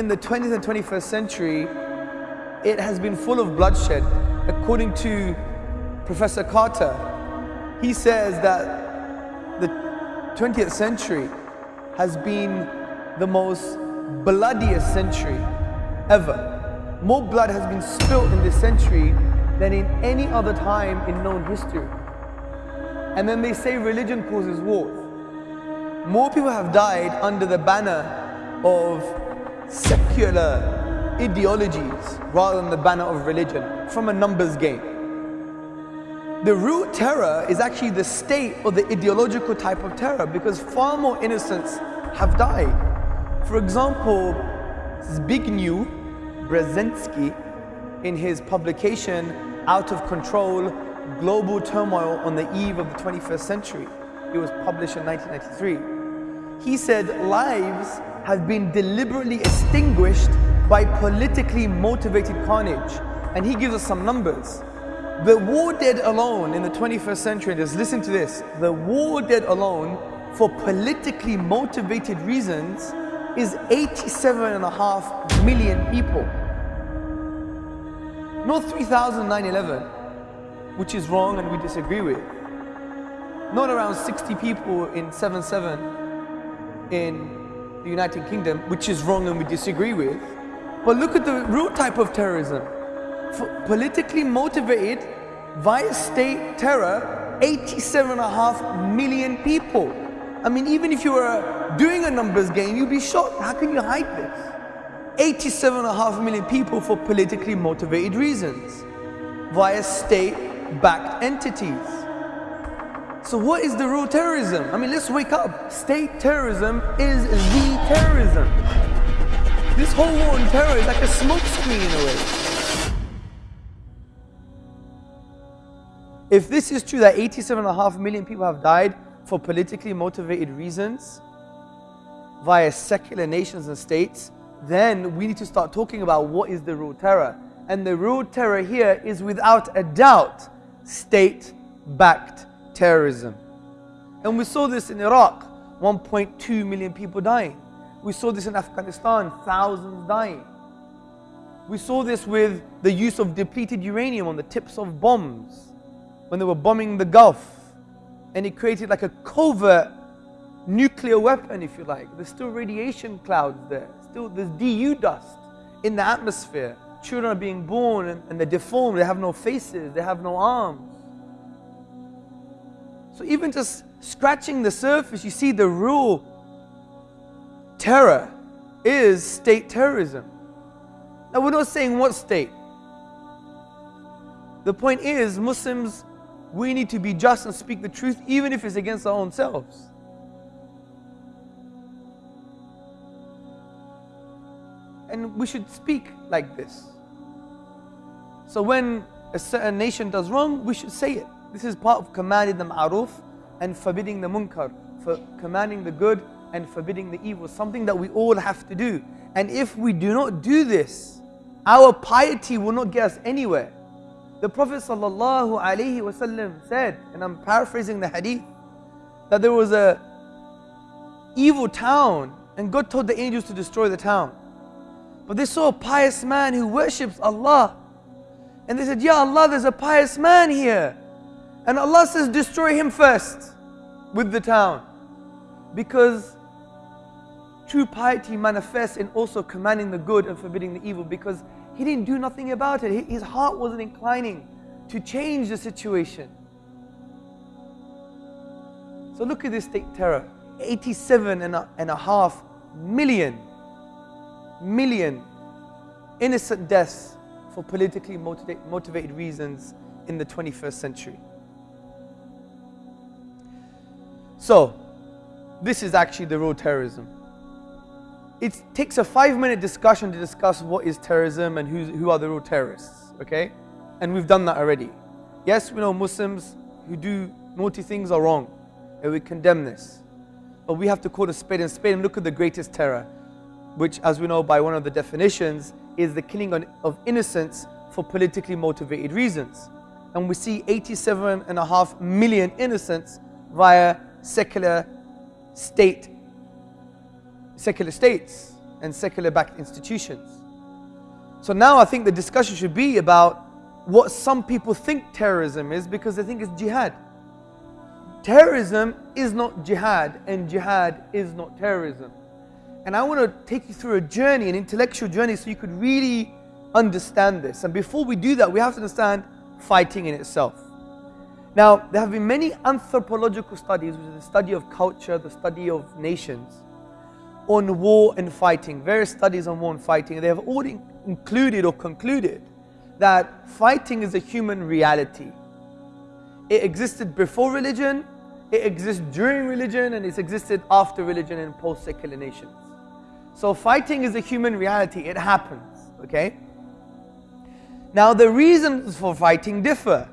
in the 20th and 21st century, it has been full of bloodshed. According to Professor Carter, he says that the 20th century has been the most bloodiest century ever. More blood has been spilt in this century than in any other time in known history. And then they say religion causes war. More people have died under the banner of secular ideologies rather than the banner of religion from a numbers game. The real terror is actually the state or the ideological type of terror because far more innocents have died. For example, Zbigniew Brzezinski in his publication Out of Control, Global Turmoil on the Eve of the 21st Century. It was published in 1993. He said lives have been deliberately extinguished by politically motivated carnage. And he gives us some numbers. The war dead alone in the 21st century, just listen to this, the war dead alone for politically motivated reasons is 87 and a half million people. Not 3,911, which is wrong and we disagree with. Not around 60 people in 7-7 in the United Kingdom, which is wrong and we disagree with. But look at the real type of terrorism. For politically motivated via state terror, 87 and a half million people. I mean, even if you were doing a numbers game, you'd be shocked. How can you hide this? 87 and a half million people for politically motivated reasons via state-backed entities. So what is the real terrorism? I mean, let's wake up. State terrorism is the terrorism. This whole war on terror is like a smokescreen in a way. If this is true that 87 and a half million people have died for politically motivated reasons via secular nations and states, then we need to start talking about what is the real terror. And the real terror here is without a doubt state-backed terrorism. And we saw this in Iraq, 1.2 million people dying. We saw this in Afghanistan, thousands dying. We saw this with the use of depleted uranium on the tips of bombs when they were bombing the Gulf. And it created like a covert nuclear weapon, if you like. There's still radiation clouds there still there's DU dust in the atmosphere. Children are being born and, and they're deformed, they have no faces, they have no arms. So even just scratching the surface, you see the real terror is state terrorism. Now we're not saying what state. The point is, Muslims, we need to be just and speak the truth even if it's against our own selves. And we should speak like this. So when a certain nation does wrong, we should say it. This is part of commanding the ma'ruf and forbidding the munkar. For commanding the good and forbidding the evil. Something that we all have to do. And if we do not do this, our piety will not get us anywhere. The Prophet ﷺ said, and I'm paraphrasing the hadith, that there was a evil town and God told the angels to destroy the town. But they saw a pious man who worships Allah. And they said, Ya Allah, there's a pious man here. And Allah says, destroy him first with the town. Because true piety manifests in also commanding the good and forbidding the evil because he didn't do nothing about it. His heart wasn't inclining to change the situation. So look at this state terror. 87 and a, and a half million million innocent deaths for politically motivated reasons in the 21st century. So, this is actually the real terrorism. It takes a five minute discussion to discuss what is terrorism and who are the real terrorists, okay? And we've done that already. Yes, we know Muslims who do naughty things are wrong, and we condemn this. But we have to call a spade a spade and look at the greatest terror which as we know by one of the definitions is the killing of innocents for politically motivated reasons. And we see 87 and a half million innocents via secular state, secular states. and secular backed institutions. So now I think the discussion should be about what some people think terrorism is because they think it's jihad. Terrorism is not jihad, and jihad is not terrorism. And I want to take you through a journey, an intellectual journey, so you could really understand this. And before we do that, we have to understand fighting in itself. Now, there have been many anthropological studies, which is the study of culture, the study of nations, on war and fighting, various studies on war and fighting. They have all included or concluded that fighting is a human reality. It existed before religion, it exists during religion, and it's existed after religion in post secular nations. So, fighting is a human reality, it happens, okay? Now, the reasons for fighting differ.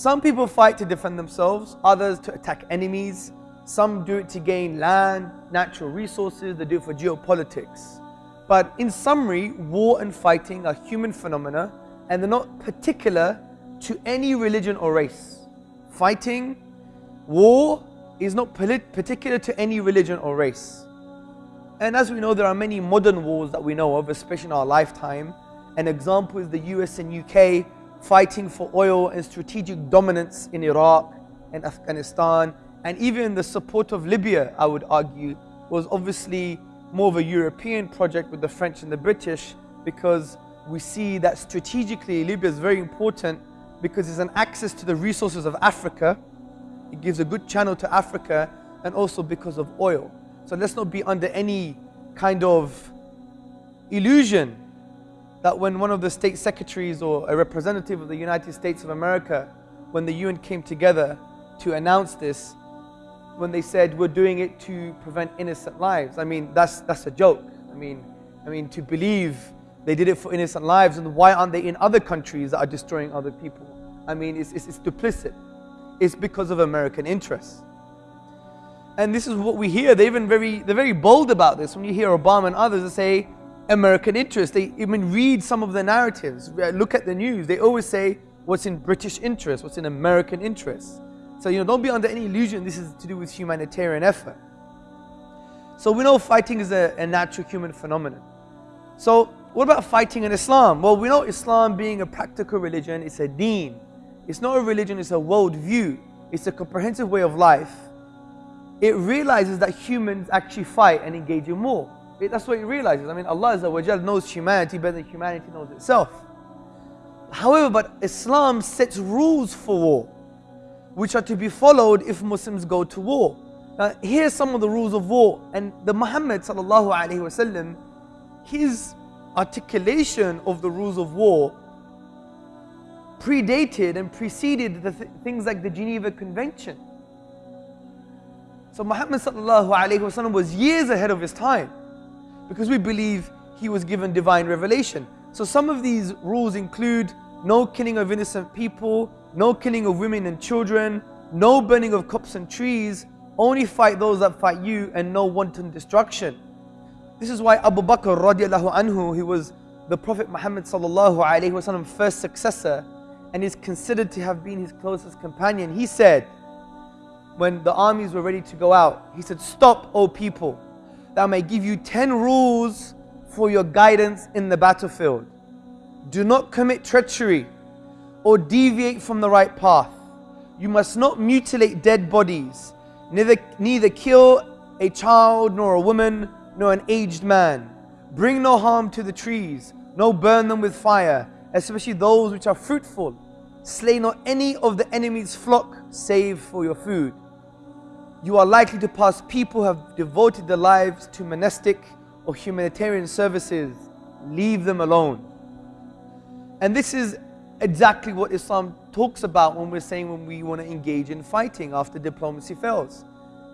Some people fight to defend themselves, others to attack enemies. Some do it to gain land, natural resources, they do it for geopolitics. But in summary, war and fighting are human phenomena and they're not particular to any religion or race. Fighting, war is not particular to any religion or race. And as we know, there are many modern wars that we know of, especially in our lifetime. An example is the US and UK fighting for oil and strategic dominance in Iraq and Afghanistan. And even the support of Libya, I would argue, was obviously more of a European project with the French and the British because we see that strategically Libya is very important because it's an access to the resources of Africa. It gives a good channel to Africa and also because of oil. So let's not be under any kind of illusion that when one of the state secretaries or a representative of the United States of America, when the UN came together to announce this, when they said we're doing it to prevent innocent lives. I mean, that's that's a joke. I mean, I mean to believe they did it for innocent lives, and why aren't they in other countries that are destroying other people? I mean, it's, it's, it's duplicit. It's because of American interests. And this is what we hear. They're even very, they're very bold about this. When you hear Obama and others, they say American interest. They even read some of the narratives, uh, look at the news. They always say what's in British interest, what's in American interest. So, you know, don't be under any illusion this is to do with humanitarian effort. So, we know fighting is a, a natural human phenomenon. So, what about fighting in Islam? Well, we know Islam being a practical religion, it's a deen. It's not a religion, it's a world view. It's a comprehensive way of life. It realizes that humans actually fight and engage in war. That's what he realizes. I mean, Allah knows humanity better than humanity knows itself. However, but Islam sets rules for war which are to be followed if Muslims go to war. Now, here's some of the rules of war. And the Muhammad sallallahu alaihi wasallam, his articulation of the rules of war predated and preceded the th things like the Geneva Convention. So Muhammad sallallahu alaihi wasallam was years ahead of his time because we believe he was given divine revelation. So some of these rules include no killing of innocent people, no killing of women and children, no burning of crops and trees, only fight those that fight you and no wanton destruction. This is why Abu Bakr radiallahu anhu, he was the Prophet Muhammad sallallahu alayhi wasallam first successor and is considered to have been his closest companion. He said, when the armies were ready to go out, he said, Stop, O people, that I may give you 10 rules for your guidance in the battlefield. Do not commit treachery or deviate from the right path. You must not mutilate dead bodies, neither, neither kill a child, nor a woman, nor an aged man. Bring no harm to the trees, nor burn them with fire, especially those which are fruitful. Slay not any of the enemy's flock, save for your food. You are likely to pass people who have devoted their lives to monastic or humanitarian services. Leave them alone. And this is exactly what Islam talks about when we're saying when we want to engage in fighting after diplomacy fails.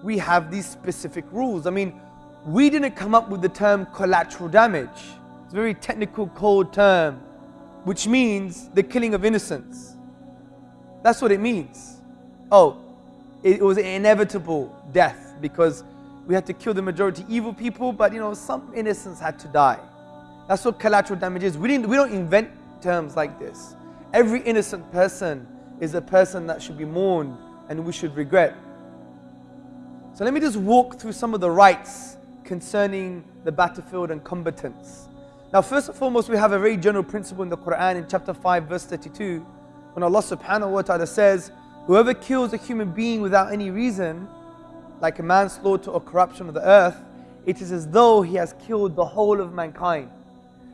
We have these specific rules. I mean, we didn't come up with the term collateral damage. It's a very technical code term, which means the killing of innocents. That's what it means. Oh, it was inevitable death because we had to kill the majority evil people, but you know, some innocents had to die. That's what collateral damage is. We, didn't, we don't invent terms like this. Every innocent person is a person that should be mourned and we should regret. So let me just walk through some of the rights concerning the battlefield and combatants. Now, first and foremost, we have a very general principle in the Quran in chapter 5, verse 32, when Allah subhanahu wa ta'ala says, Whoever kills a human being without any reason, like a manslaughter or corruption of the earth, it is as though he has killed the whole of mankind.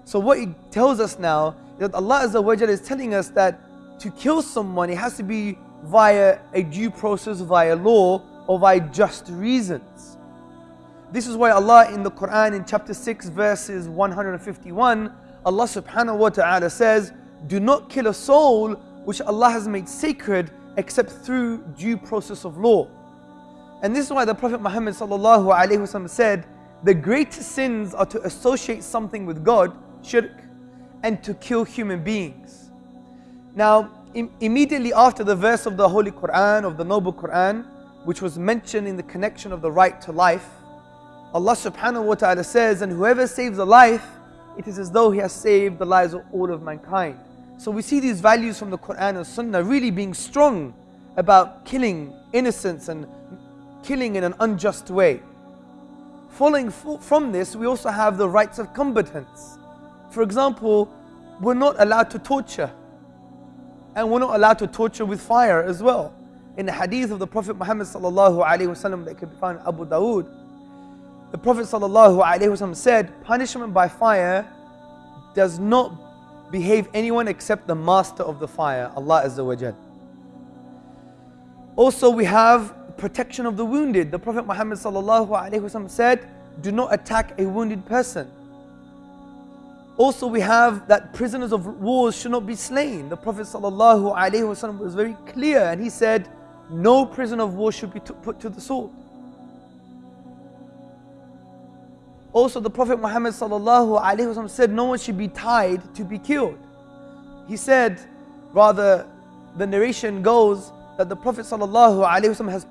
So, what he tells us now is that Allah is telling us that to kill someone, it has to be via a due process, via law, or via just reasons. This is why Allah in the Quran in chapter 6 verses 151, Allah subhanahu wa ta'ala says, Do not kill a soul which Allah has made sacred except through due process of law. And this is why the Prophet Muhammad said, the greatest sins are to associate something with God, shirk, and to kill human beings. Now, Im immediately after the verse of the Holy Quran, of the Noble Quran, which was mentioned in the connection of the right to life, Allah subhanahu wa ta'ala says, And whoever saves a life, it is as though he has saved the lives of all of mankind. So we see these values from the Quran and Sunnah really being strong about killing innocents and killing in an unjust way. Following from this, we also have the rights of combatants. For example, we're not allowed to torture. And we're not allowed to torture with fire as well. In the hadith of the Prophet Muhammad sallallahu alaihi wasallam that can be found in Abu Dawood, the Prophet ﷺ said, punishment by fire does not behave anyone except the master of the fire, Allah Azza wa Jal. Also, we have protection of the wounded. The Prophet Muhammad said, do not attack a wounded person. Also, we have that prisoners of wars should not be slain. The Prophet was very clear and he said, no prisoner of war should be put to the sword. Also, the Prophet Muhammad said, No one should be tied to be killed. He said, rather, the narration goes that the Prophet has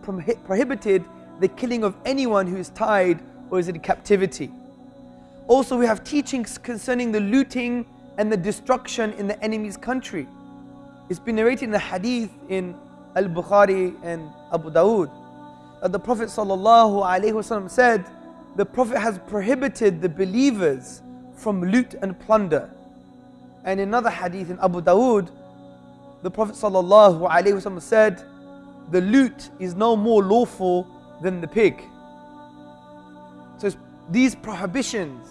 prohibited the killing of anyone who is tied or is in captivity. Also, we have teachings concerning the looting and the destruction in the enemy's country. It's been narrated in the hadith in Al Bukhari and Abu Dawood that the Prophet said, the Prophet has prohibited the believers from loot and plunder. And in another hadith in Abu Dawood, the Prophet ﷺ said, The loot is no more lawful than the pig. So these prohibitions.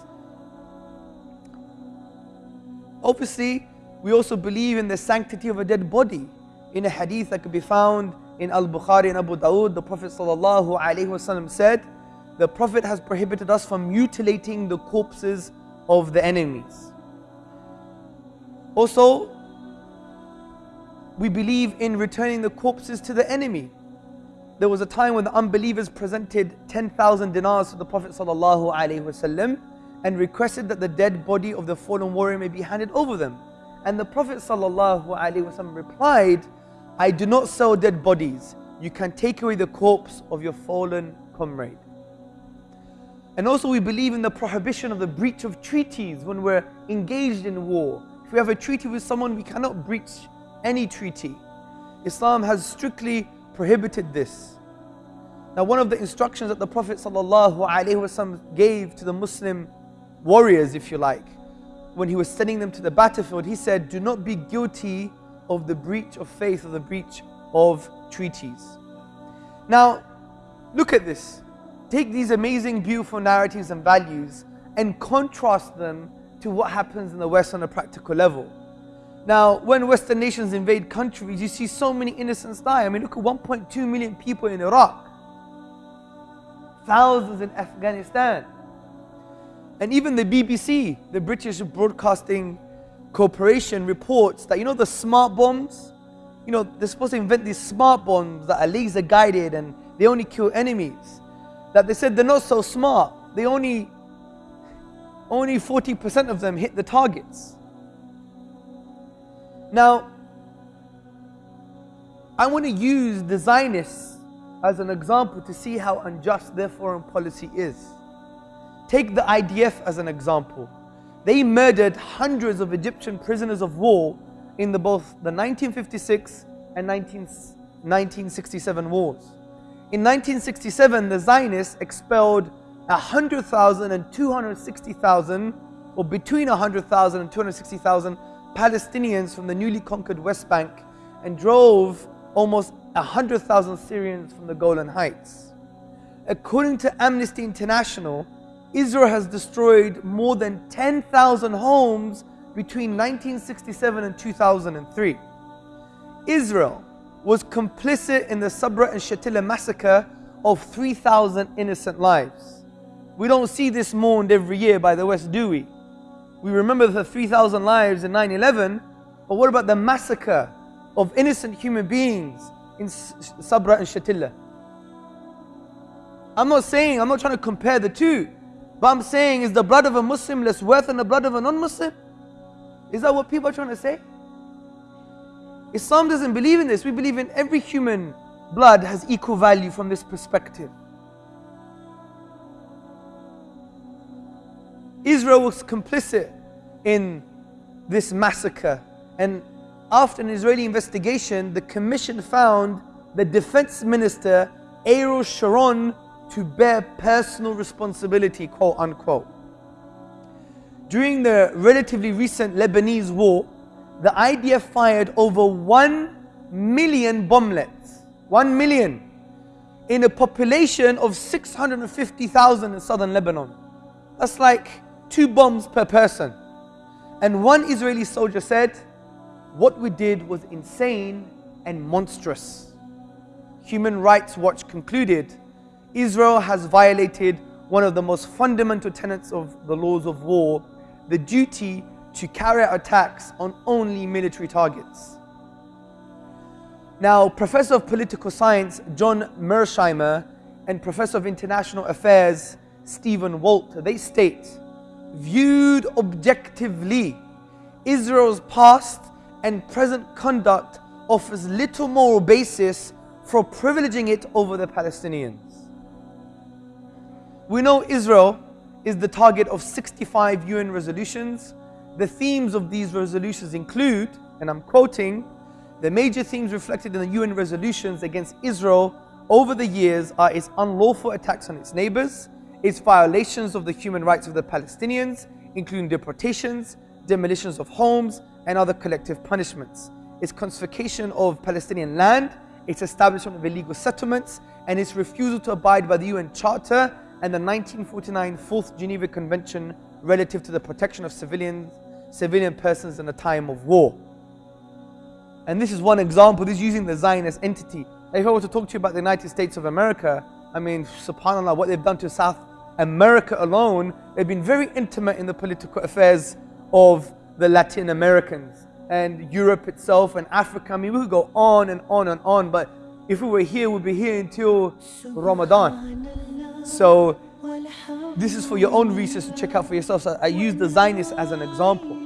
Obviously, we also believe in the sanctity of a dead body. In a hadith that could be found in Al Bukhari and Abu Dawood, the Prophet ﷺ said, the Prophet has prohibited us from mutilating the corpses of the enemies. Also, we believe in returning the corpses to the enemy. There was a time when the unbelievers presented 10,000 dinars to the Prophet ﷺ and requested that the dead body of the fallen warrior may be handed over them. And the Prophet ﷺ replied, I do not sell dead bodies. You can take away the corpse of your fallen comrade. And also we believe in the prohibition of the breach of treaties when we're engaged in war. If we have a treaty with someone, we cannot breach any treaty. Islam has strictly prohibited this. Now one of the instructions that the Prophet ﷺ gave to the Muslim warriors, if you like, when he was sending them to the battlefield, he said, do not be guilty of the breach of faith or the breach of treaties. Now, look at this take these amazing, beautiful narratives and values and contrast them to what happens in the West on a practical level. Now, when Western nations invade countries, you see so many innocents die. I mean, look at 1.2 million people in Iraq, thousands in Afghanistan. And even the BBC, the British Broadcasting Corporation, reports that, you know, the smart bombs, you know, they're supposed to invent these smart bombs that are laser guided and they only kill enemies that they said they're not so smart. They only, only 40% of them hit the targets. Now, I want to use the Zionists as an example to see how unjust their foreign policy is. Take the IDF as an example. They murdered hundreds of Egyptian prisoners of war in the, both the 1956 and 19, 1967 wars. In 1967, the Zionists expelled 100,000 and 260,000, or between 100,000 and 260,000 Palestinians from the newly conquered West Bank and drove almost 100,000 Syrians from the Golan Heights. According to Amnesty International, Israel has destroyed more than 10,000 homes between 1967 and 2003. Israel was complicit in the Sabra and Shatila massacre of 3,000 innocent lives. We don't see this mourned every year by the West, do we? We remember the 3,000 lives in 9 11, but what about the massacre of innocent human beings in Sabra and Shatila? I'm not saying, I'm not trying to compare the two, but I'm saying, is the blood of a Muslim less worth than the blood of a non Muslim? Is that what people are trying to say? Islam doesn't believe in this. We believe in every human blood has equal value from this perspective. Israel was complicit in this massacre. And after an Israeli investigation, the commission found the defense minister, Ariel Sharon, to bear personal responsibility, quote unquote. During the relatively recent Lebanese war, the IDF fired over 1 million bomblets. 1 million in a population of 650,000 in southern Lebanon. That's like two bombs per person. And one Israeli soldier said, What we did was insane and monstrous. Human Rights Watch concluded Israel has violated one of the most fundamental tenets of the laws of war the duty to carry out attacks on only military targets. Now, Professor of Political Science John Mearsheimer and Professor of International Affairs Stephen Walt, they state, viewed objectively, Israel's past and present conduct offers little moral basis for privileging it over the Palestinians. We know Israel is the target of 65 UN resolutions. The themes of these resolutions include, and I'm quoting, the major themes reflected in the UN resolutions against Israel over the years are its unlawful attacks on its neighbors, its violations of the human rights of the Palestinians, including deportations, demolitions of homes, and other collective punishments, its confiscation of Palestinian land, its establishment of illegal settlements, and its refusal to abide by the UN Charter and the 1949 Fourth Geneva Convention relative to the protection of civilians, civilian persons in a time of war. And this is one example, this is using the Zionist entity. If I were to talk to you about the United States of America, I mean, subhanAllah, what they've done to South America alone, they've been very intimate in the political affairs of the Latin Americans and Europe itself and Africa. I mean, we could go on and on and on, but if we were here, we'd be here until Ramadan. So this is for your own research to check out for yourself. So I use the Zionists as an example.